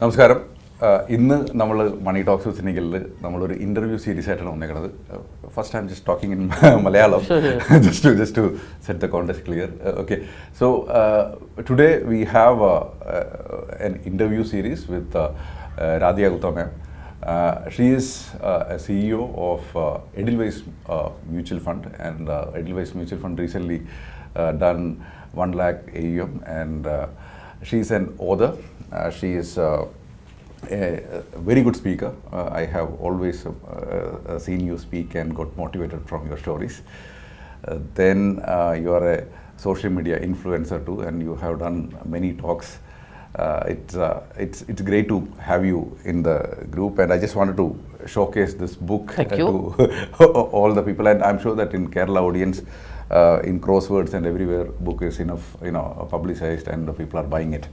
നമസ്കാരം. ഇന്ന് നമ്മൾ മണി ടോക്സ് സിനികളിൽ നമ്മളൊരു ഇന്റർവ്യൂ സീരീസ് ആയിട്ടാണ് വന്നേക്കുന്നത് first time just talking in Malayalam. Just to just to set the contest clear okay so today we have an interview series with Radhika Gupta ma'am she is CEO of Edelweiss mutual fund and Mutual mutual fund recently done one lakh A M and 1 lakh other and uh, she's an author. She is uh, a, very good speaker. Uh, I have always seen you speak and got motivated from your stories. Uh, then uh, you are a social media influencer too, and you have done many talks. Uh, it's uh, it's it's great to have you in the group, and I just wanted to showcase this book Thank you. to all the people, and I'm sure that in Kerala audience, uh, in crosswords and everywhere, book is enough, you know, publicized, and the people are buying it.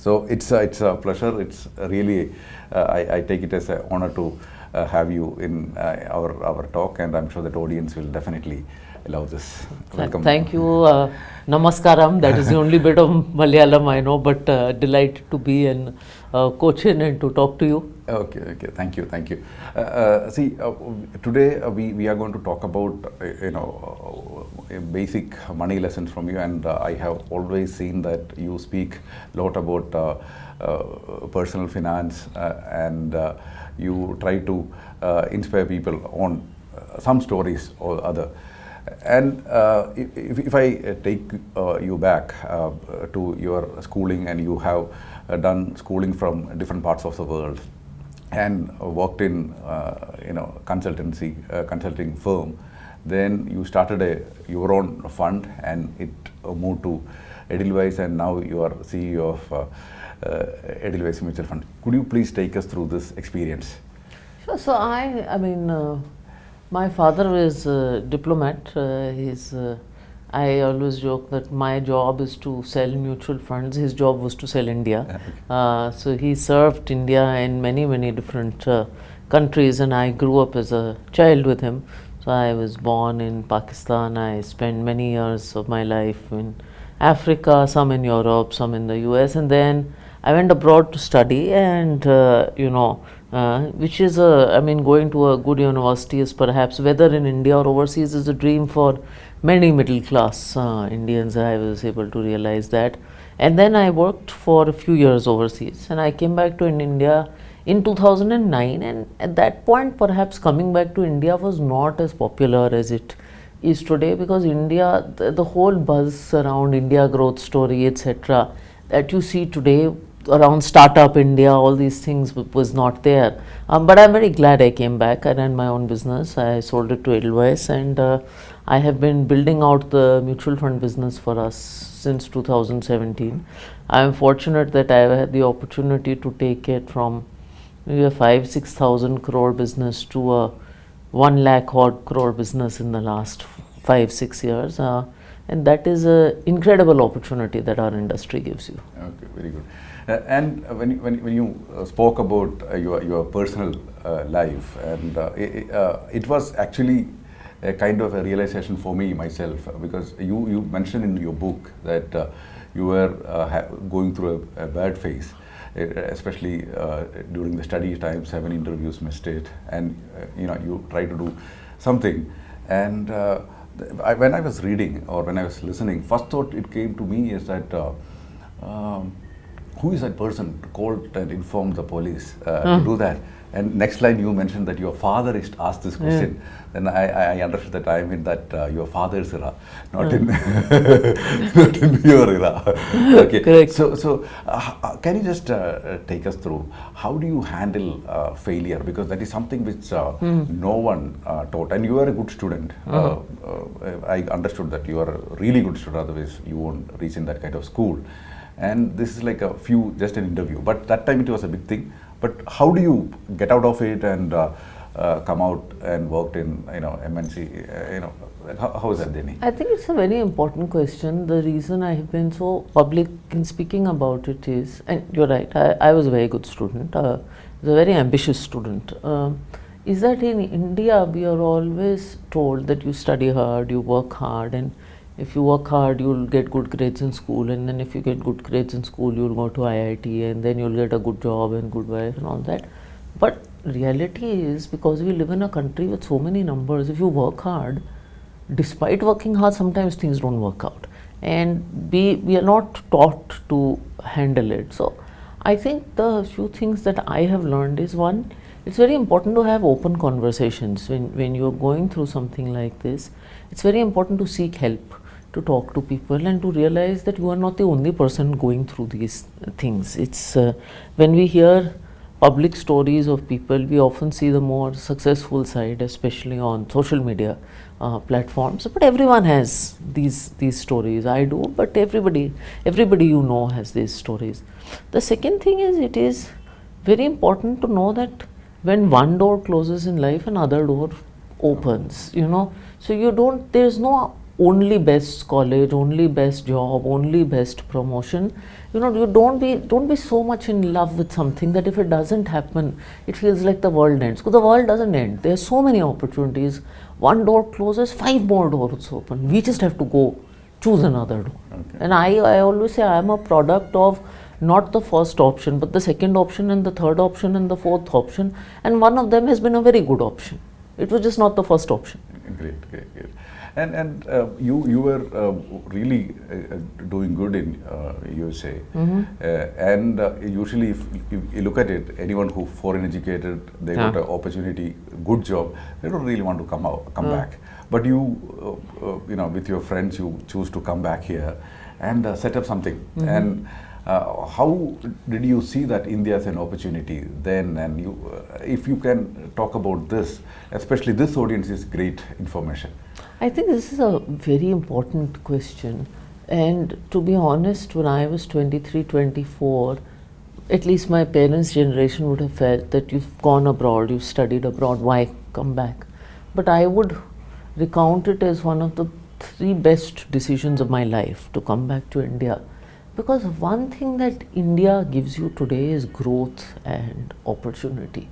So it's a, it's a pleasure. It's really uh, I, I take it as an honor to uh, have you in uh, our our talk, and I'm sure that audience will definitely love this. Th- Thank you. Uh, namaskaram. That is the only bit of Malayalam I know, but uh, delighted to be in uh, Cochin and to talk to you. Okay, okay. Thank you, thank you. Uh, uh, see, uh, today uh, we, we are going to talk about, uh, you know, uh, basic money lessons from you, and uh, I have always seen that you speak a lot about uh, uh, personal finance, uh, and uh, you try to uh, inspire people on some stories or other. And uh, if, if I uh, take uh, you back uh, to your schooling, and you have uh, done schooling from different parts of the world, and worked in uh, you know consultancy consulting firm, then you started a your own fund, and it moved to Edelweiss, and now you are CEO of Edelweiss Mutual Fund. Could you please take us through this experience? Sure. So I, I mean, my father is a diplomat. Uh, he's. Uh, I always joke that my job is to sell mutual funds. His job was to sell India. Uh, so he served India in many, many different uh, countries, and I grew up as a child with him. So I was born in Pakistan. I spent many years of my life in Africa, some in Europe, some in the US, and then I went abroad to study, and uh, you know, uh, which is a, I mean, going to a good university is perhaps whether in India or overseas is a dream for many middle class uh, Indians. I was able to realize that, and then I worked for a few years overseas, and I came back to in India in 2009, and at that point, perhaps coming back to India was not as popular as it is today because India, the, the whole buzz around India growth story, etc., that you see today around startup India, all these things was not there. Um, but I'm very glad I came back. I ran my own business. I sold it to Edelweiss, and uh, I have been building out the mutual fund business for us since 2017. I am fortunate that I have had the opportunity to take it from maybe a five six thousand crore business to a one lakh odd crore business in the last five six years uh, and that is an incredible opportunity that our industry gives you Okay, very good. Uh, and uh, when when, when you uh, spoke about your your personal life, and it, it was actually a kind of a realization for me myself because you you mentioned in your book that uh, you were uh, going through a, a bad phase. Especially uh, during the study time, seven interviews missed it, and you know you try to do something. And I, when I was reading or when I was listening, first thought it came to me is that um, who is that person to call and inform the police uh, to do that? And next line you mentioned that your father is asked this question. Then I, I understood that I mean that uh, your father's era, not in not in your era. okay. Correct. So so uh, uh, can you just uh, take us through how do you handle uh, failure because that is something which uh, no one uh, taught and you are a good student. Uh, uh, I understood that you are a really good student otherwise you won't reach in that kind of school. And this is like a few just an interview, but that time it was a big thing. But how do you get out of it and uh, uh, come out and worked in you know MNC? Uh, you know how, how is that journey? I think it's a very important question. The reason I have been so public in speaking about it is, and you're right, I, I was a very good student, uh, a very ambitious student. Um, is that in India we are always told that you study hard, you work hard, and if you work hard, you'll get good grades in school, and then if you get good grades in school, you'll go to IIT, and then you'll get a good job and good wife and all that. But reality is because we live in a country with so many numbers, if you work hard, despite working hard, sometimes things don't work out, and we we are not taught to handle it. So, I think the few things that I have learned is one, it's very important to have open conversations when when you're going through something like this. It's very important to seek help to talk to people and to realize that you are not the only person going through these things. It's uh, when we hear public stories of people, we often see the more successful side, especially on social media uh, platforms. But everyone has these these stories. I do, but everybody everybody you know has these stories. The second thing is it is very important to know that when one door closes in life, another door opens. You know, so you don't. There is no only best college, only best job, only best promotion. You know, you don't be don't be so much in love with something that if it doesn't happen, it feels like the world ends. Because the world doesn't end. There are so many opportunities. One door closes, five more doors open. We just have to go choose another door. Okay. And I, I always say I am a product of not the first option, but the second option and the third option and the fourth option. And one of them has been a very good option. It was just not the first option. Great, great, great. And and uh, you you were uh, really uh, doing good in uh, USA, Mm-hmm. uh, and uh, usually if, if you look at it, anyone who foreign educated, they got an opportunity, good job, they don't really want to come out, come Yeah. back. But you, uh, uh, you know, with your friends, you choose to come back here and uh, set up something. Mm-hmm. And uh, how did you see that India as an opportunity then? And you, uh, if you can talk about this, especially this audience is great information. I think this is a very important question. And to be honest, when I was 23, 24, at least my parents' generation would have felt that you've gone abroad, you've studied abroad, why come back? But I would recount it as one of the three best decisions of my life to come back to India. Because one thing that India gives you today is growth and opportunity.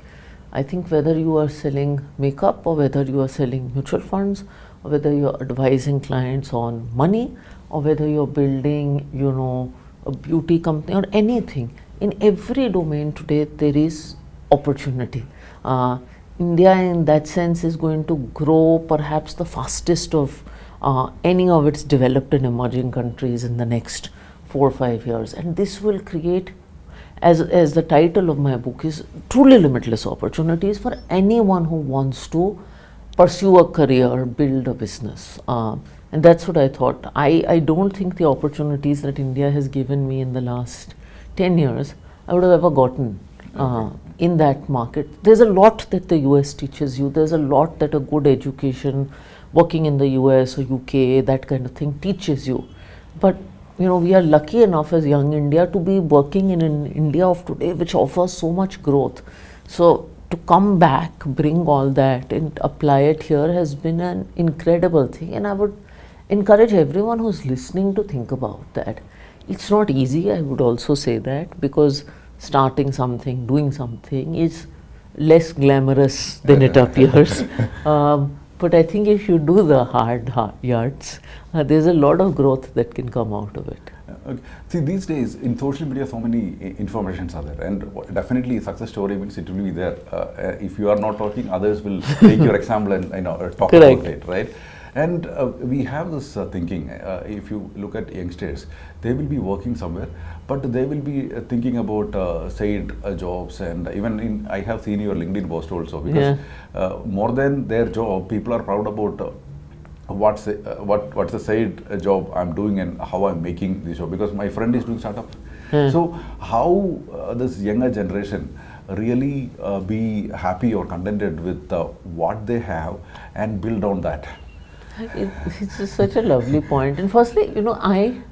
I think whether you are selling makeup or whether you are selling mutual funds whether you're advising clients on money or whether you're building, you know, a beauty company or anything, in every domain today there is opportunity. Uh, India, in that sense, is going to grow perhaps the fastest of uh, any of its developed and emerging countries in the next four or five years, and this will create as, as the title of my book is truly limitless opportunities for anyone who wants to pursue a career, build a business. Uh, and that's what I thought. I, I don't think the opportunities that India has given me in the last 10 years I would have ever gotten uh, in that market. There's a lot that the US teaches you, there's a lot that a good education, working in the US or UK, that kind of thing teaches you. But you know, we are lucky enough as young India to be working in an India of today, which offers so much growth. So to come back, bring all that and apply it here has been an incredible thing. And I would encourage everyone who's listening to think about that. It's not easy, I would also say that, because starting something, doing something is less glamorous than it appears. Um, but I think if you do the hard, hard yards, uh, there's a lot of growth that can come out of it. Okay. See, these days in social media, so many informations are there, and definitely success story means it will be there. Uh, uh, if you are not talking, others will take your example and you know uh, talk Correct. about it, right? And uh, we have this uh, thinking. Uh, if you look at youngsters, they will be working somewhere, but they will be uh, thinking about uh, uh, jobs, and even in I have seen your LinkedIn post also because uh, more than their job, people are proud about. What's the, uh, what what's the side uh, job I'm doing and how I'm making this job because my friend is doing startup. Hmm. So how uh, this younger generation really uh, be happy or contented with uh, what they have and build on that. It, it's such a lovely point. And firstly, you know, I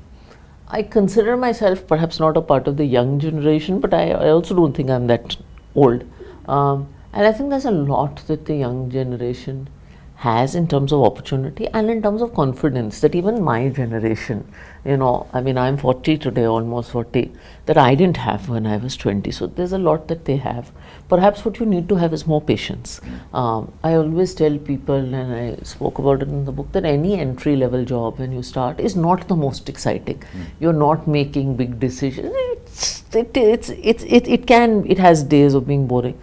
I consider myself perhaps not a part of the young generation, but I, I also don't think I'm that old. Um, and I think there's a lot that the young generation has in terms of opportunity and in terms of confidence that even my generation, you know, I mean, I'm 40 today, almost 40, that I didn't have when I was 20. So there's a lot that they have. Perhaps what you need to have is more patience. Um, I always tell people, and I spoke about it in the book, that any entry level job when you start is not the most exciting. You're not making big decisions. It's, it, it's, it's, it, it can, it has days of being boring.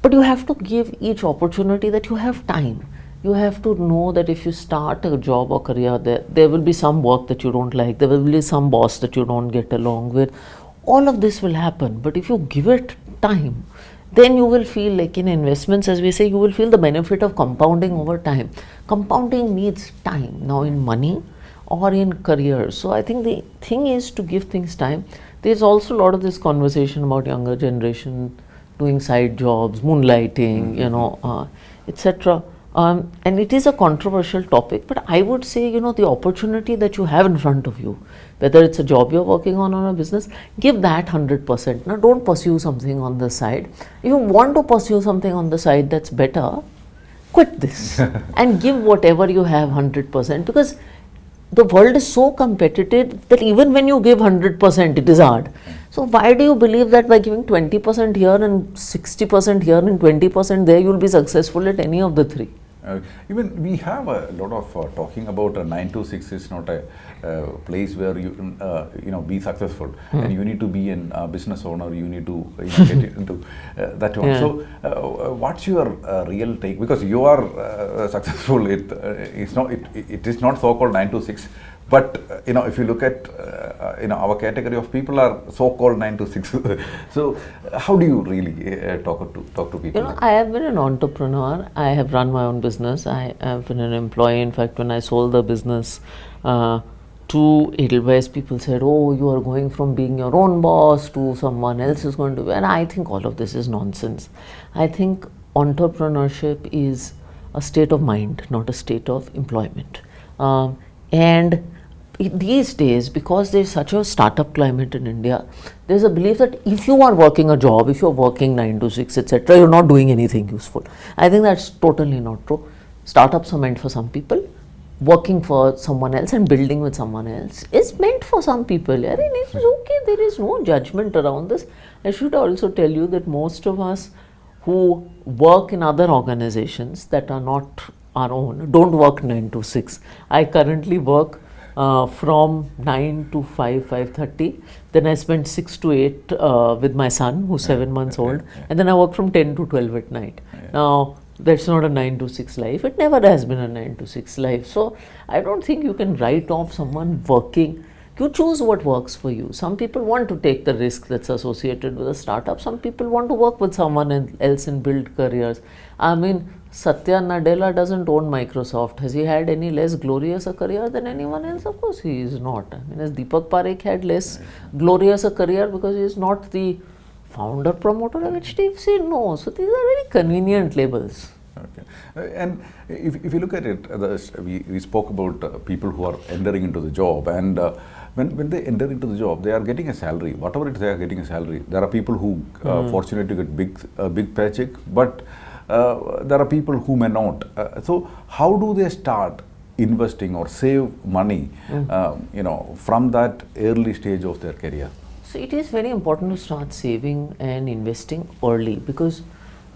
But you have to give each opportunity that you have time. You have to know that if you start a job or career, there, there will be some work that you don't like, there will be some boss that you don't get along with. All of this will happen. But if you give it time, then you will feel like in investments, as we say, you will feel the benefit of compounding over time. Compounding needs time. Now, in money or in careers. So, I think the thing is to give things time. There's also a lot of this conversation about younger generation doing side jobs, moonlighting, you know, uh, etc. Um, and it is a controversial topic, but I would say, you know, the opportunity that you have in front of you, whether it's a job you're working on or a business, give that 100%. Now, don't pursue something on the side. If you want to pursue something on the side that's better, quit this and give whatever you have 100% because the world is so competitive that even when you give 100%, it is hard. So, why do you believe that by giving 20% here and 60% here and 20% there, you will be successful at any of the three? Uh, even we have a lot of uh, talking about a 9 to 6 is not a uh, place where you uh, you know be successful. And you need to be a uh, business owner. You need to you know, get into uh, that one. Yeah. so what's your uh, real take? Because you are uh, successful it uh, it's not it, it is not so called 9 to 6 but you know if you look at uh, you know our category of people are so called 9 to 6 so how do you really uh, talk to talk to people You know, like I have been an entrepreneur. I have run my own business. I have been an employee. In fact, when I sold the business uh, to Edelweiss, people said, "Oh, you are going from being your own boss to someone else is going to." be." And I think all of this is nonsense. I think entrepreneurship is a state of mind, not a state of employment. Um, and these days, because there's such a startup climate in India, there's a belief that if you are working a job, if you're working 9 to 6, etc., you're not doing anything useful. I think that's totally not true. Startups are meant for some people. Working for someone else and building with someone else is meant for some people. I mean, it's okay. There is no judgment around this. I should also tell you that most of us who work in other organizations that are not our own don't work 9 to 6 i currently work uh, from 9 to 5 5.30 then i spend 6 to 8 uh, with my son who's 7 months old. And then i work from 10 to 12 at night. Now that's not a 9 to 6 life. It never has been a 9 to 6 life. So i don't think you can write off someone working. You choose what works for you. Some people want to take the risk that's associated with a startup. Some people want to work with someone else and build careers. I mean, Satya Nadella doesn't own Microsoft. Has he had any less glorious a career than anyone else? Of course, he is not. I mean, has Deepak Parekh had less glorious a career because he is not the founder promoter of HDFC? No. So these are very convenient labels. Okay. Uh, And if, if you look at it, uh, the, we, we spoke about uh, people who are entering into the job, and uh, when, when they enter into the job, they are getting a salary. Whatever it is, they are getting a salary. There are people who uh, fortunate to get big, uh, big paycheck, but there are people who may not. Uh, so, how do they start investing or save money, um, you know, from that early stage of their career? So it is very important to start saving and investing early because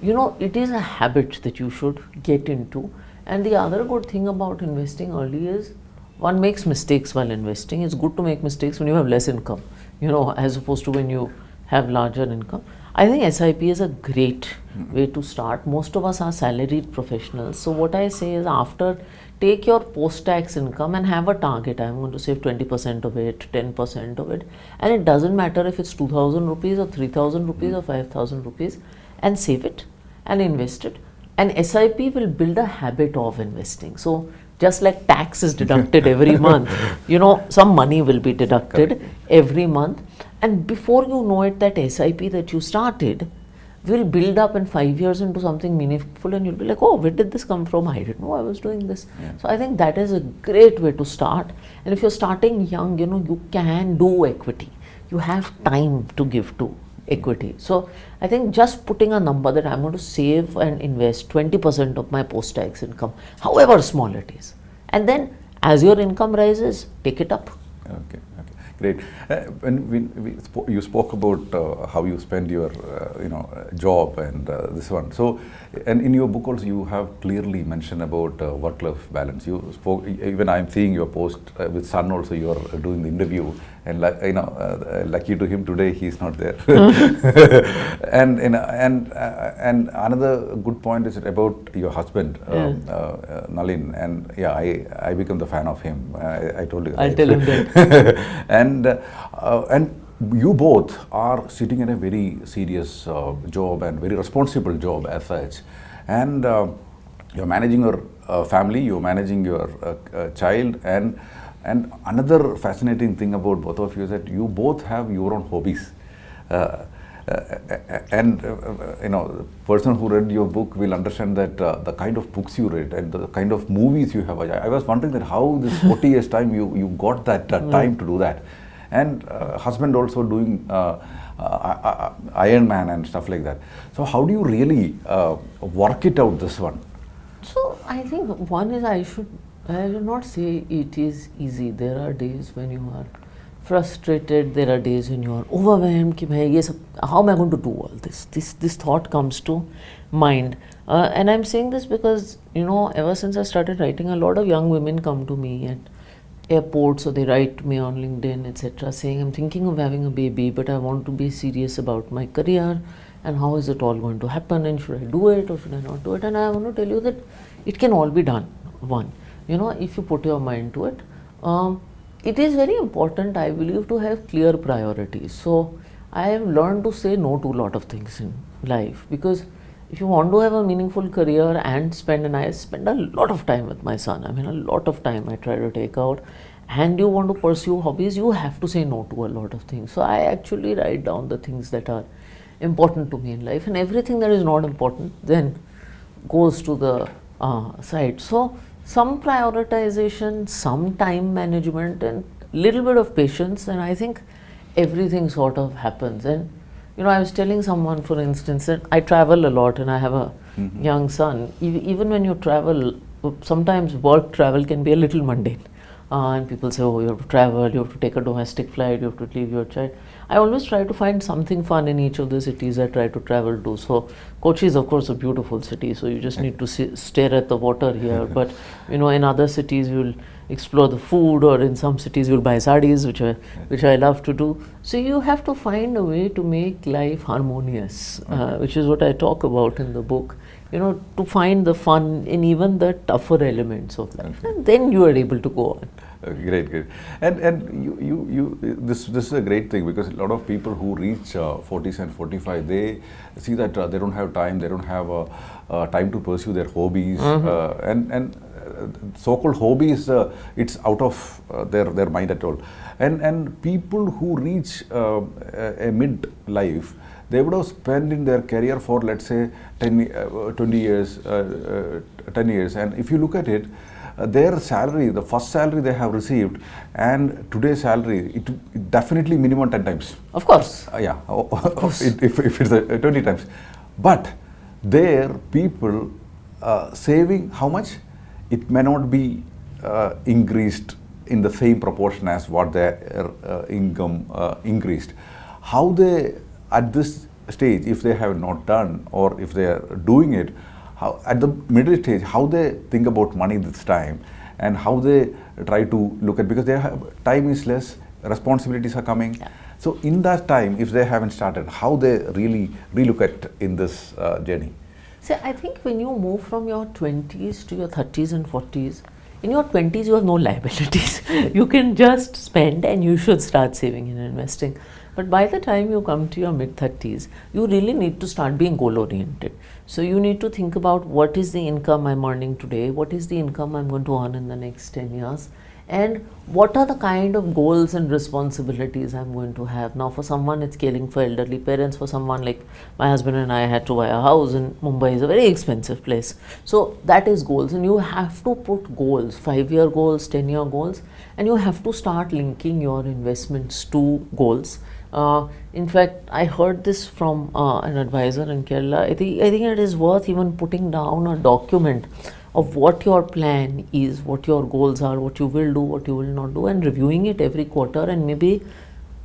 you know it is a habit that you should get into. And the other good thing about investing early is one makes mistakes while investing. It's good to make mistakes when you have less income, you know, as opposed to when you have larger income. I think SIP is a great way to start. Most of us are salaried professionals. So what I say is after take your post-tax income and have a target. I'm going to save 20% of it, 10% of it. And it doesn't matter if it's 2000 rupees or 3000 rupees or 5000 rupees and save it and invest it. And SIP will build a habit of investing. So just like tax is deducted every month, you know, some money will be deducted every month. And before you know it, that SIP that you started will build up in five years into something meaningful and you'll be like, oh, where did this come from? I didn't know I was doing this. So I think that is a great way to start. And if you're starting young, you know, you can do equity. You have time to give to equity. So I think just putting a number that I'm going to save and invest 20% of my post tax income, however small it is, and then as your income rises, take it up. Okay, great. Uh, when we, we spo- you spoke about uh, how you spend your, uh, you know, job and uh, this one. So, and in your book also you have clearly mentioned about uh, work-life balance. You spoke, even I'm seeing your post uh, with son also. You are doing the interview, and like you know, uh, lucky to him today he is not there. and you know, and uh, and another good point is about your husband, um, uh, uh, Nalin, and yeah, I I become the fan of him. I, I told you. I'll right? tell him that. and uh, and you both are sitting in a very serious uh, job and very responsible job as such, and uh, you're managing your uh, family, you're managing your uh, uh, child, and and another fascinating thing about both of you is that you both have your own hobbies. Uh, uh, and uh, uh, you know, the person who read your book will understand that uh, the kind of books you read and the kind of movies you have. I, was wondering that how this 40 years time you you got that uh, time to do that, and uh, husband also doing uh, uh, Ironman and stuff like that. So how do you really uh, work it out this one? So I think one is I should I will not say it is easy. There are days when you are frustrated. There are days when you are overwhelmed. Ki, bhai, ye sab, how am I going to do all this? This this thought comes to mind. Uh, and I'm saying this because, you know, ever since I started writing, a lot of young women come to me at airports or they write to me on LinkedIn, etc., saying, I'm thinking of having a baby, but I want to be serious about my career and how is it all going to happen and should I do it or should I not do it? And I want to tell you that it can all be done, one you know, if you put your mind to it. Um, it is very important, I believe, to have clear priorities. So I have learned to say no to a lot of things in life because if you want to have a meaningful career and spend and I spend a lot of time with my son. I mean a lot of time I try to take out and you want to pursue hobbies, you have to say no to a lot of things. So I actually write down the things that are important to me in life and everything that is not important then goes to the uh, side. So some prioritization, some time management and little bit of patience and I think everything sort of happens. And you know I was telling someone for instance that I travel a lot and I have a mm-hmm. young son. E- even when you travel sometimes work travel can be a little mundane uh, and people say, oh, you have to travel, you have to take a domestic flight, you have to leave your child. I always try to find something fun in each of the cities I try to travel to. So, Kochi is, of course, a beautiful city, so you just need to si- stare at the water here. but, you know, in other cities, you'll explore the food, or in some cities, you'll buy sarees, which I, which I love to do. So, you have to find a way to make life harmonious, uh, which is what I talk about in the book you know, to find the fun in even the tougher elements of life, and then you are able to go on. Okay, great, great. And and you you you this this is a great thing because a lot of people who reach uh, 40s and 45 they see that uh, they don't have time, they don't have uh, uh, time to pursue their hobbies, uh, and and uh, so-called hobbies uh, it's out of uh, their their mind at all. And and people who reach uh, a, a mid life they would have spent in their career for let's say 10 uh, 20 years uh, uh, 10 years. And if you look at it uh, their salary the first salary they have received and today's salary it, it definitely minimum 10 times. Of course. uh, yeah. If, if, if it's uh, 20 times. But there people uh, saving how much? It may not be uh, increased in the same proportion as what their uh, income uh, increased. How they at this stage if they have not done or if they are doing it how at the middle stage how they think about money this time and how they try to look at because their have, time is less responsibilities are coming Yeah. so in that time if they haven't started how they really relook at in this uh, journey See, I think when you move from your 20s to your 30s and 40s, in your 20s you have no liabilities. you can just spend and you should start saving and investing. But by the time you come to your mid 30s, you really need to start being goal oriented. So you need to think about what is the income I'm earning today, what is the income I'm going to earn in the next 10 years, and what are the kind of goals and responsibilities I'm going to have. Now, for someone, it's caring for elderly parents. For someone like my husband and I had to buy a house in Mumbai, is a very expensive place. So that is goals, and you have to put goals, five-year goals, ten-year goals, and you have to start linking your investments to goals. Uh, in fact, I heard this from uh, an advisor in Kerala. I think I think it is worth even putting down a document of what your plan is, what your goals are, what you will do, what you will not do, and reviewing it every quarter, and maybe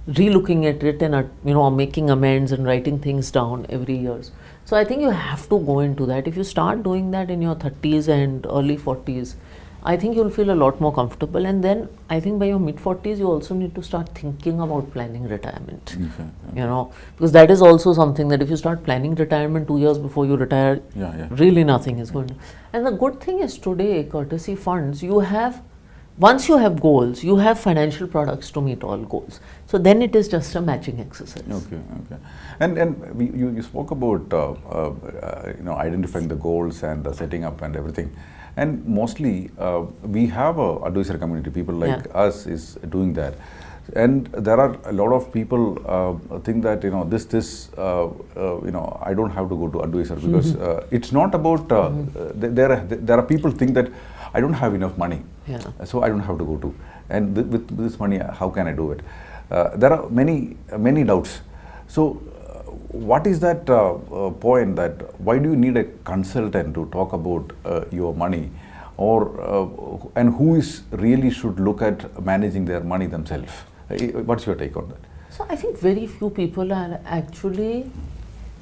re-looking at it and uh, you know making amends and writing things down every year. So I think you have to go into that. If you start doing that in your 30s and early 40s, I think you'll feel a lot more comfortable. And then I think by your mid 40s, you also need to start thinking about planning retirement. Okay, You know, because that is also something that if you start planning retirement two years before you retire, Yeah, yeah. really nothing is going to. And the good thing is today, courtesy funds, you have, once you have goals, you have financial products to meet all goals. So then it is just a matching exercise. Okay, okay. And and we, you, you spoke about uh, uh, uh, you know identifying the goals and uh, setting up and everything. And mostly uh, we have a advisor community. People like Yeah. us is doing that. And there are a lot of people uh, think that you know this this uh, uh, you know I don't have to go to advisor because uh, it's not about uh, uh, th- there are there are people think that I don't have enough money Yeah. so I don't have to go to. And th- with this money, how can I do it? Uh, there are many many doubts. So, what is that uh, uh, point that why do you need a consultant to talk about uh, your money, or uh, and who is really should look at managing their money themselves? What's your take on that? So I think very few people are actually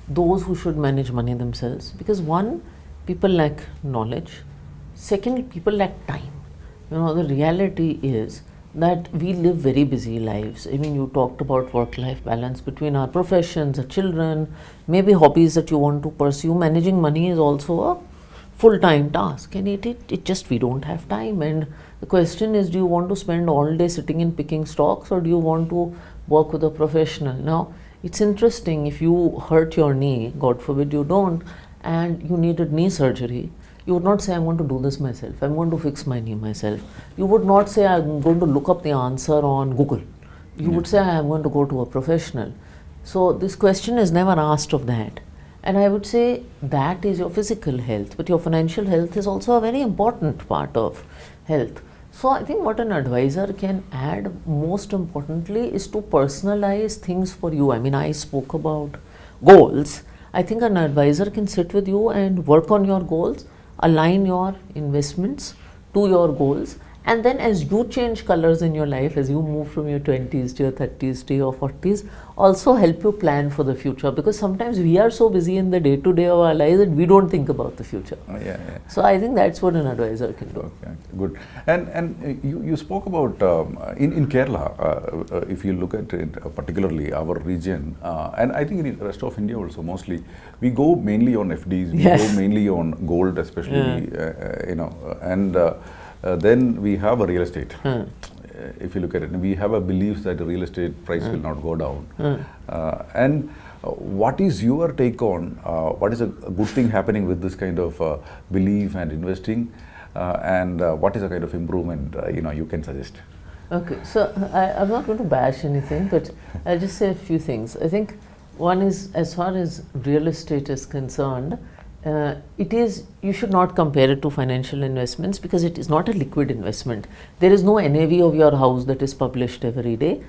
those who should manage money themselves because one, people lack knowledge. Second, people lack time. You know, the reality is that we live very busy lives. I mean, you talked about work life balance between our professions, our children, maybe hobbies that you want to pursue. Managing money is also a full time task, and it, it, it just we don't have time. And the question is do you want to spend all day sitting and picking stocks, or do you want to work with a professional? Now, it's interesting if you hurt your knee, God forbid you don't, and you needed knee surgery, you would not say, I'm going to do this myself, I'm going to fix my knee myself. You would not say, I'm going to look up the answer on Google. You would say, I'm going to go to a professional. So, this question is never asked of that. And I would say that is your physical health, but your financial health is also a very important part of health. So, I think what an advisor can add most importantly is to personalize things for you. I mean, I spoke about goals. I think an advisor can sit with you and work on your goals, align your investments to your goals, and then as you change colors in your life, as you move from your 20s to your 30s to your 40s, also help you plan for the future because sometimes we are so busy in the day to day of our lives that we don't think about the future. Uh, yeah, yeah. So I think that's what an advisor can do. Okay, good. And and uh, you, you spoke about um, in in Kerala. Uh, uh, if you look at it, uh, particularly our region, uh, and I think in the rest of India also mostly, we go mainly on FDs. We Yes. go mainly on gold, especially Yeah. uh, uh, you know, uh, and uh, then we have a real estate. Hmm. Uh, If you look at it, we have a belief that the real estate price will not go down. Hmm. Uh, and uh, what is your take on uh, what is a, good thing happening with this kind of uh, belief and investing, uh, and uh, what is a kind of improvement uh, you know you can suggest? Okay, so I, I'm not going to bash anything, but I'll just say a few things. I think one is as far as real estate is concerned, uh, it is you should not compare it to financial investments because it is not a liquid investment. There is no NAV of your house that is published every day.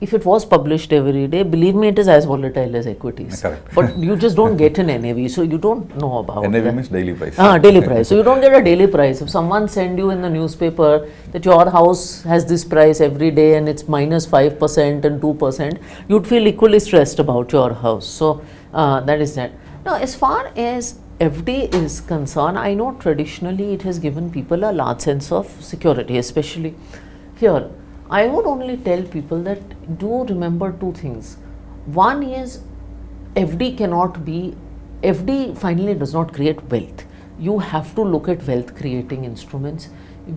If it was published every day, believe me, it is as volatile as equities. Correct. But you just don't get an NAV, so you don't know about NAV that. means daily price. Ah, daily price. So you don't get a daily price. If someone send you in the newspaper that your house has this price every day and it's minus minus five percent and two percent, you'd feel equally stressed about your house. So uh, that is that. Now, as far as FD is concerned, I know traditionally it has given people a large sense of security, especially here. I would only tell people that do remember two things. One is FD cannot be, FD finally does not create wealth. You have to look at wealth creating instruments.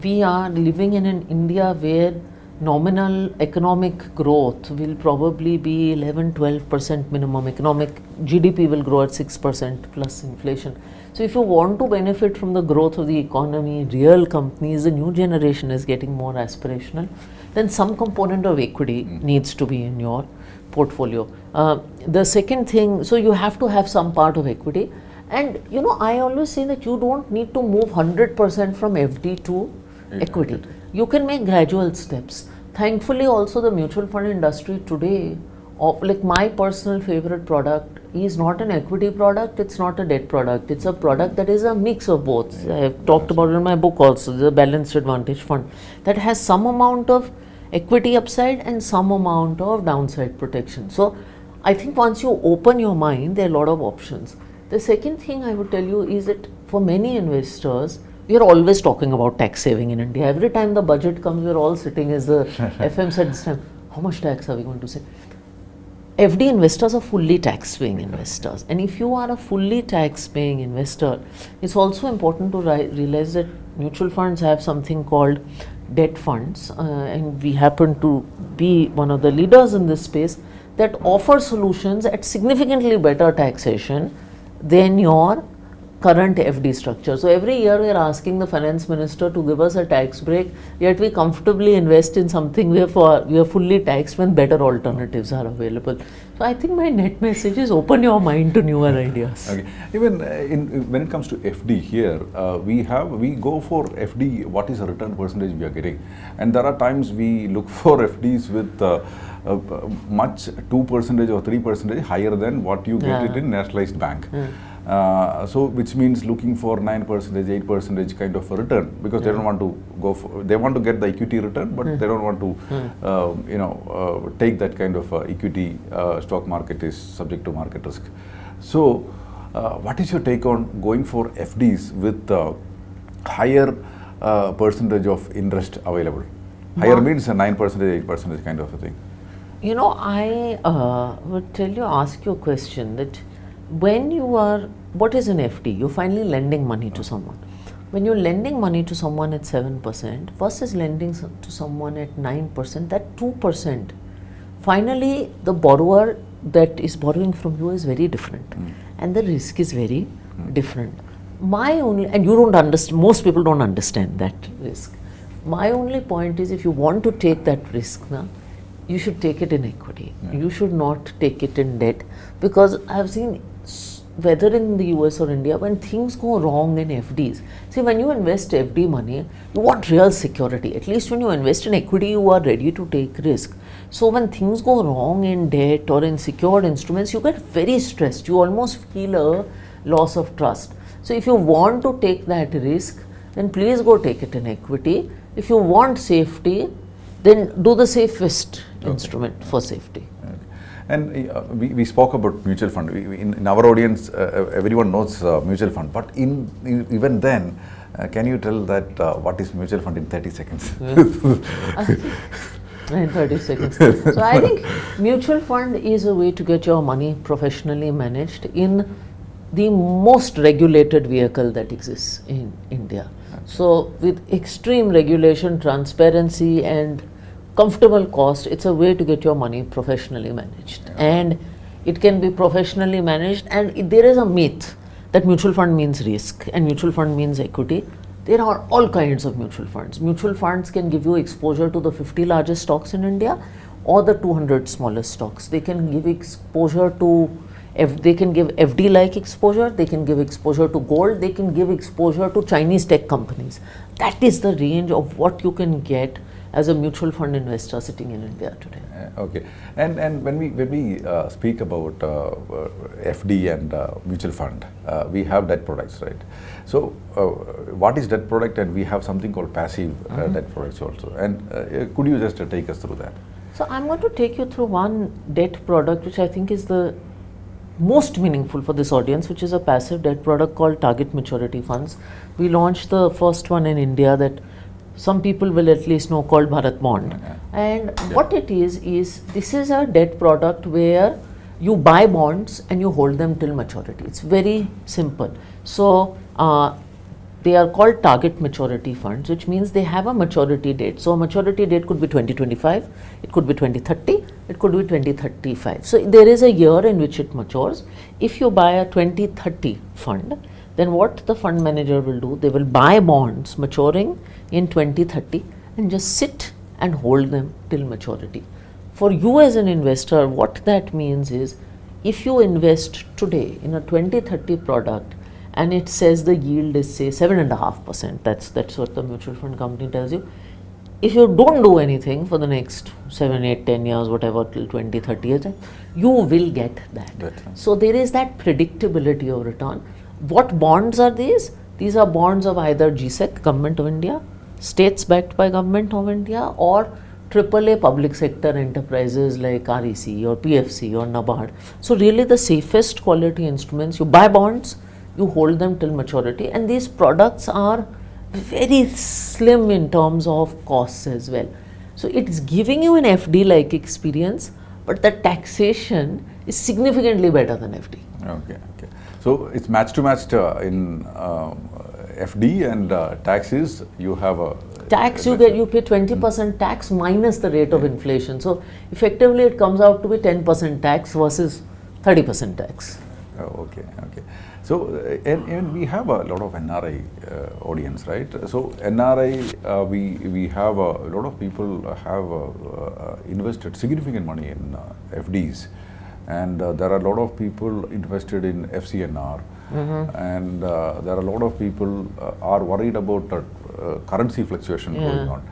We are living in an India where nominal economic growth will probably be 11 12% minimum. Economic GDP will grow at 6% plus inflation. So, if you want to benefit from the growth of the economy, real companies, the new generation is getting more aspirational, then some component of equity needs to be in your portfolio. Uh, the second thing, so you have to have some part of equity. And you know, I always say that you don't need to move 100% from FD to equity. You can make gradual steps. Thankfully, also the mutual fund industry today of like my personal favorite product is not an equity product, it's not a debt product. It's a product that is a mix of both. I have talked about it in my book also, the balanced advantage fund that has some amount of equity upside and some amount of downside protection. So I think once you open your mind, there are a lot of options. The second thing I would tell you is that for many investors, we are always talking about tax saving in India. Every time the budget comes, we're all sitting as the FM said this time, how much tax are we going to save? FD investors are fully tax paying investors. And if you are a fully tax paying investor, it's also important to ri- realize that mutual funds have something called debt funds. Uh, and we happen to be one of the leaders in this space that offer solutions at significantly better taxation than your current FD structure. So every year we are asking the finance minister to give us a tax break, yet we comfortably invest in something where for we are fully taxed when better alternatives are available. So I think my net message is open your mind to newer ideas. Okay. Even uh, in, when it comes to FD here, uh, we have we go for FD. What is the return percentage we are getting? And there are times we look for FDs with uh, uh, much two percentage or three percentage higher than what you get Yeah. it in nationalized bank. Uh, so which means looking for 9 percentage 8 percentage kind of a return because they don't want to go for they want to get the equity return but they don't want to uh, you know uh, take that kind of uh, equity uh, stock market is subject to market risk. So uh, what is your take on going for fds with uh, higher uh, percentage of interest available? Higher means a 9 percentage 8 percentage kind of a thing. You know, I uh, would tell you, ask you a question that when you are, what is an FD? You're finally lending money to someone. When you're lending money to someone at 7% versus lending to someone at 9%, that 2%, finally the borrower that is borrowing from you is very different hmm. and the risk is very hmm. different. My only, and you don't understand, most people don't understand that risk. My only point is if you want to take that risk now, you should take it in equity. You should not take it in debt because I've seen s- whether in the US or India when things go wrong in FDs. See, when you invest FD money, you want real security. At least when you invest in equity, you are ready to take risk. So when things go wrong in debt or in secured instruments, you get very stressed. You almost feel a loss of trust. So if you want to take that risk, then please go take it in equity. If you want safety, then do the safest instrument for safety. And uh, we, we spoke about mutual fund. We, we- in, in our audience, uh, everyone knows uh, mutual fund. But in, in even then, uh, can you tell that uh, what is mutual fund in 30 seconds? In 30 seconds. So I think mutual fund is a way to get your money professionally managed in the most regulated vehicle that exists in India. So with extreme regulation, transparency and comfortable cost, it's a way to get your money professionally managed. And it can be professionally managed and it- there is a myth that mutual fund means risk and mutual fund means equity. There are all kinds of mutual funds. Mutual funds can give you exposure to the 50 largest stocks in India or the 200 smallest stocks. They can give exposure to F, they can give FD like exposure, they can give exposure to gold, they can give exposure to Chinese tech companies. That is the range of what you can get as a mutual fund investor sitting in India today. Uh, okay. And and when we when we uh, speak about uh, uh, FD and uh, mutual fund, uh, we have debt products, right? So uh, what is debt product? And we have something called passive uh, debt products also. And uh, could you just uh, take us through that? So I'm going to take you through one debt product which I think is the most meaningful for this audience, which is a passive debt product called Target Maturity Funds. We launched the first one in India that some people will at least know called Bharat Bond. Okay. And what it is is this is a debt product where you buy bonds and you hold them till maturity. It's very simple. So uh, they are called target maturity funds, which means they have a maturity date. So a maturity date could be 2025, it could be 2030, it could be 2035. So there is a year in which it matures. If you buy a 2030 fund, then what the fund manager will do, they will buy bonds maturing in 2030 and just sit and hold them till maturity. For you as an investor, what that means is if you invest today in a 2030 product and it says the yield is say seven and a half percent, that's that's what the mutual fund company tells you. if you don't do anything for the next 7, 8, 10 years, whatever, till 20, 30 years, you will get that. Right. So there is that predictability of return. What bonds are these? These are bonds of either GSEC, Government of India, states backed by Government of India, or AAA public sector enterprises like REC or PFC or NABARD. So really the safest quality instruments, you buy bonds, you hold them till maturity and these products are very slim in terms of costs as well. So it's giving you an FD like experience, but the taxation is significantly better than FD. Okay. So it's match to match uh, in uh, FD and uh, taxes. You have a Tax you get you pay 20% tax minus the rate of inflation. So effectively it comes out to be 10% tax versus 30% tax. Oh, okay, okay. So, uh, and, and we have a lot of NRI uh, audience, right? So, NRI, uh, we we have a, lot of people have uh, uh, invested significant money in uh, FDs, and uh, there are a lot of people invested in FCNR, and uh, there are a lot of people uh, are worried about uh, uh, currency fluctuation going on.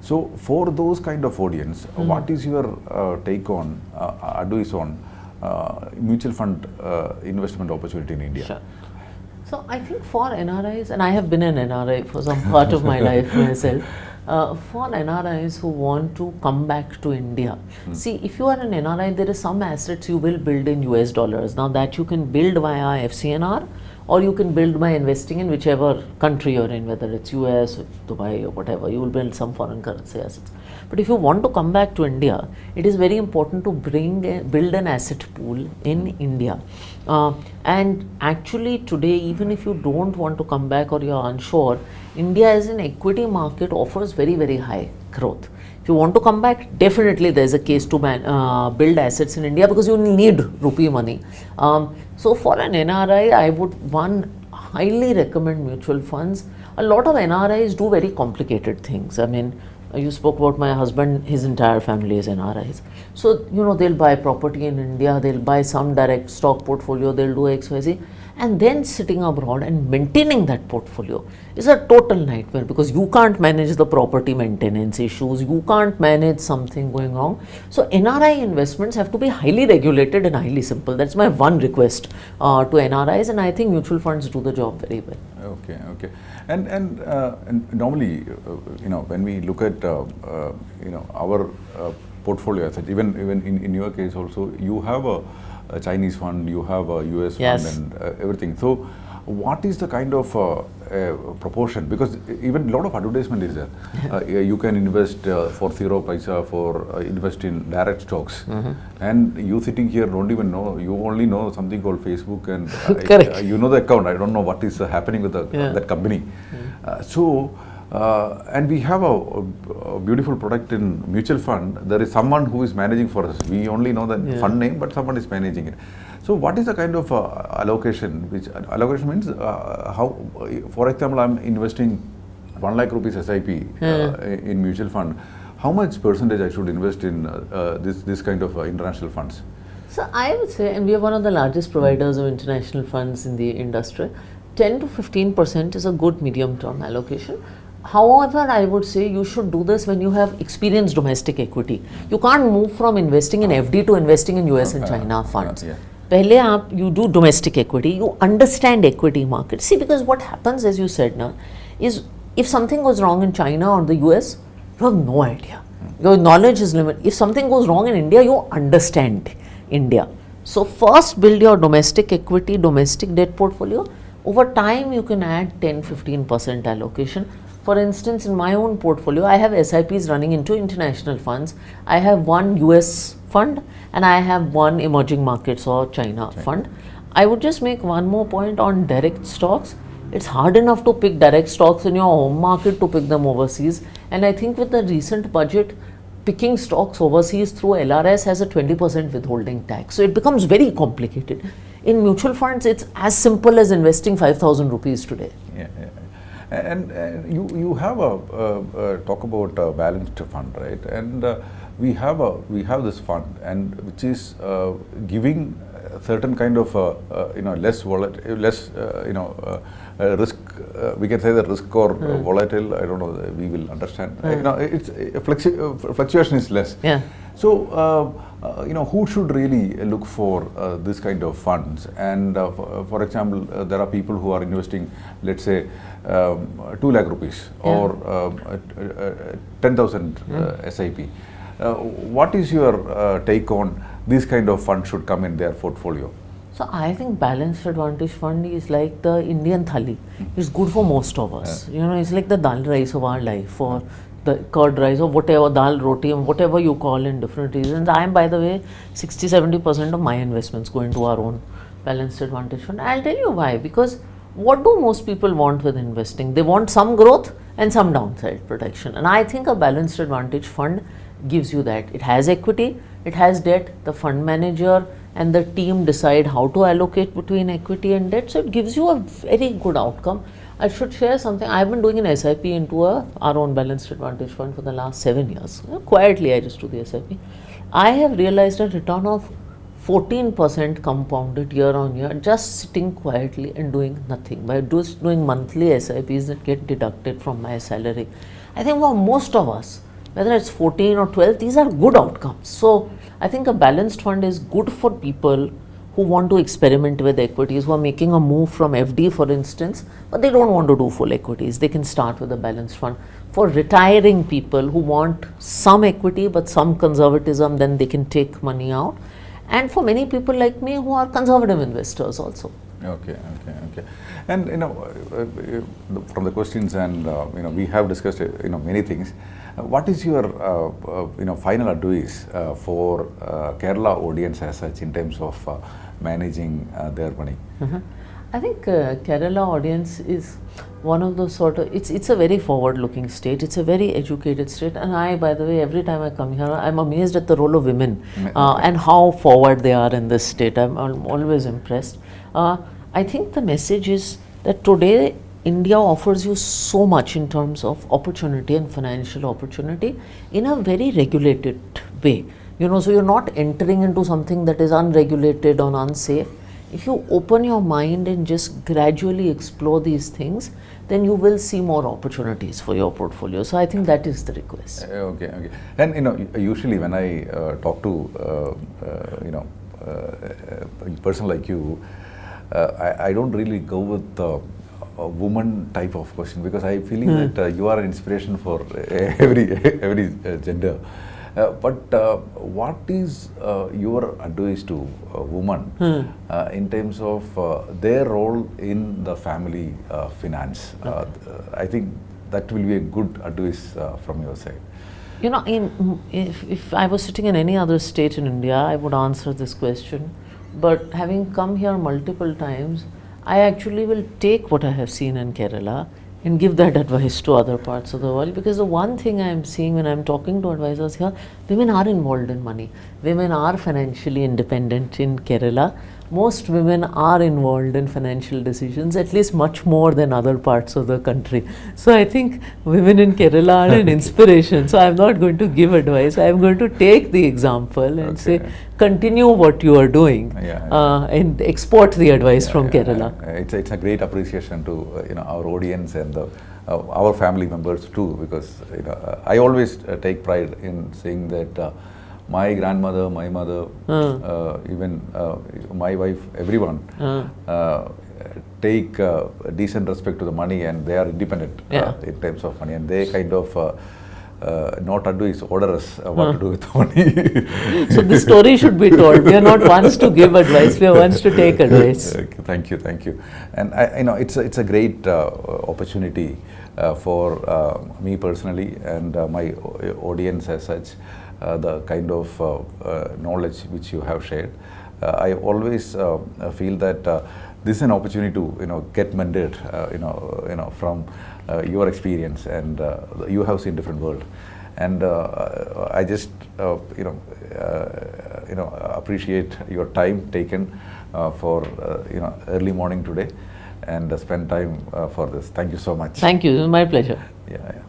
So, for those kind of audience, what is your uh, take on uh, advice on uh, mutual fund uh, investment opportunity in India? Sure. So I think for NRIs, and I have been an NRI for some part of my life myself, uh, for NRIs who want to come back to India, see if you are an NRI, there is some assets you will build in US dollars. Now that you can build via FCNR or you can build by investing in whichever country you're in, whether it's US, Dubai, or whatever, you will build some foreign currency assets. But if you want to come back to India, it is very important to bring a, build an asset pool in India. Uh, and actually, today, even if you don't want to come back or you're unsure, India as an equity market offers very, very high growth. If you want to come back, definitely there's a case to man, uh, build assets in India because you need rupee money. Um, so for an NRI, I would one highly recommend mutual funds. A lot of NRIs do very complicated things. I mean, Uh, you spoke about my husband, his entire family is NRIs. So, you know, they'll buy property in India, they'll buy some direct stock portfolio, they'll do XYZ, and then sitting abroad and maintaining that portfolio is a total nightmare because you can't manage the property maintenance issues, you can't manage something going wrong. So, NRI investments have to be highly regulated and highly simple. That's my one request uh, to NRIs, and I think mutual funds do the job very well. Okay, okay. And and, uh, and normally, uh, you know, when we look at uh, uh, you know our uh, portfolio assets, even even in, in your case also, you have a, a Chinese fund, you have a US Yes. fund, and uh, everything. So, what is the kind of uh, uh, proportion? Because even a lot of advertisement is there. uh, you can invest uh, for zero paisa for uh, invest in direct stocks, and you sitting here don't even know. You only know something called Facebook, and Correct. you know the account. I don't know what is uh, happening with the, Yeah. that company. Uh, so, uh, and we have a, a beautiful product in mutual fund. There is someone who is managing for us. We only know the Yeah. fund name, but someone is managing it. So, what is the kind of uh, allocation? Which allocation means uh, how, for example, I'm investing one lakh rupees SIP uh, in mutual fund. How much percentage I should invest in uh, uh, this this kind of uh, international funds? So I would say, and we are one of the largest providers of international funds in the industry, 10 to 15 percent is a good medium term allocation. However, I would say you should do this when you have experienced domestic equity. You can't move from investing in FD to investing in US and Uh, China uh, funds. yeah. पहले आप you do domestic equity, you understand equity market. See, because what happens, as you said now, is if something goes wrong in China or the US, you have no idea. Your knowledge is limited. If something goes wrong in India, you understand India. So first build your domestic equity, domestic debt portfolio. Over time, you can add 10 15% allocation. For instance, in my own portfolio, I have SIPs running into international funds. I have one US fund and I have one emerging markets or China fund. I would just make one more point on direct stocks. It's hard enough to pick direct stocks in your home market to pick them overseas. And I think with the recent budget, picking stocks overseas through LRS has a 20% withholding tax. So it becomes very complicated. In mutual funds, it's as simple as investing 5,000 rupees today. Yeah, yeah, yeah. And, and you you have a uh, uh, talk about a balanced fund, right? And uh, we have a we have this fund, and which is uh, giving certain kind of uh, uh, you know less volatile, less uh, you know risk. Uh, we can say that risk or uh, volatile. I don't know. We will understand. Uh, you know, it's uh, fluctu- uh, fluctuation is less. Yeah. So, uh, uh, you know, who should really look for uh, this kind of funds? And uh, for, for example, uh, there are people who are investing, let's say, um, 2 lakh rupees or um, uh, uh, 10,000 uh, SIP. Uh, what is your uh, take on these kind of funds should come in their portfolio? So I think balanced advantage fund is like the Indian thali. It's good for most of us. You know, it's like the dal rice of our life or the curd rice or whatever dal roti whatever you call in different reasons. I am by the way 60 70 percent of my investments go into our own balanced advantage fund. I'll tell you why because what do most people want with investing? They want some growth and some downside protection. And I think a balanced advantage fund gives you that. It has equity, it has debt, the fund manager and the team decide how to allocate between equity and debt. So it gives you a very good outcome. I should share something. I've been doing an SIP into a, our own balanced advantage fund for the last seven years. Quietly, I just do the SIP. I have realized a return of 14% compounded year on year just sitting quietly and doing nothing by just doing monthly SIPs that get deducted from my salary. I think for most of us, whether it's 14 or 12, these are good outcomes. So I think a balanced fund is good for people who want to experiment with equities, who are making a move from FD, for instance, but they don't want to do full equities. They can start with a balanced fund. For retiring people who want some equity but some conservatism, then they can take money out. And for many people like me who are conservative investors also. Okay, okay, okay. And you know, uh, uh, from the questions and uh, you know, we have discussed uh, you know many things. What is your uh, uh, you know final advice uh, for uh, Kerala audience as such in terms of uh, managing uh, their money? Mhm. I think uh, Kerala audience is one of those sort of it's it's a very forward looking state. It's a very educated state. And I by the way every time I come here I'm amazed at the role of women Mm, uh, and how forward they are in this state. I'm, al- always impressed. Uh, I think the message is that today India offers you so much in terms of opportunity and financial opportunity in a very regulated way you know so you're not entering into something that is unregulated or unsafe if you open your mind and just gradually explore these things, then you will see more opportunities for your portfolio. So I think that is the request. Uh, Okay, okay. And you know, usually when I uh, talk to uh, uh, you know uh, a person like you, uh, I, I don't really go with a woman type of question because I feeling that uh, you are an inspiration for uh, every every uh, gender. Uh, but uh, what is uh, your advice to a woman uh, in terms of uh, their role in the family uh, finance? Uh, I think that will be a good advice uh, from your side. You know, in, if, if I was sitting in any other state in India, I would answer this question. But having come here multiple times, I actually will take what I have seen in Kerala and give that advice to other parts of the world because the one thing I am seeing when I am talking to advisors here, women are involved in money. Women are financially independent in Kerala. Most women are involved in financial decisions, at least much more than other parts of the country. So I think women in Kerala are an inspiration. So I'm not going to give advice. I'm going to take the example and say, continue what you are doing Yeah, uh, and export the advice from Yeah, Kerala. It's a, it's a great appreciation to uh, you know our audience and the, uh, our family members too because you know uh, I always uh, take pride in saying that uh, my grandmother, my mother, uh, even uh, my wife, everyone uh, take uh, decent respect to the money and they are independent uh, Yeah. in terms of money and they kind of. Uh, uh, not advise, order us uh, what to do with the money. so the story should be told. We are not ones to give advice, we are ones to take advice. Okay, thank you, thank you. And I, you know, it's a, it's a great uh, opportunity uh, for uh, me personally and uh, my audience as such. Uh, the kind of uh, uh, knowledge which you have shared. Uh, I always feel that uh, this is an opportunity to you know get mentored, uh, you know, you know from uh, your experience and uh, you have seen different world and uh, I just uh, you know uh, you know appreciate your time taken uh, for uh, you know early morning today and uh, spend time uh, for this. Thank you so much. Thank you, my pleasure. yeah.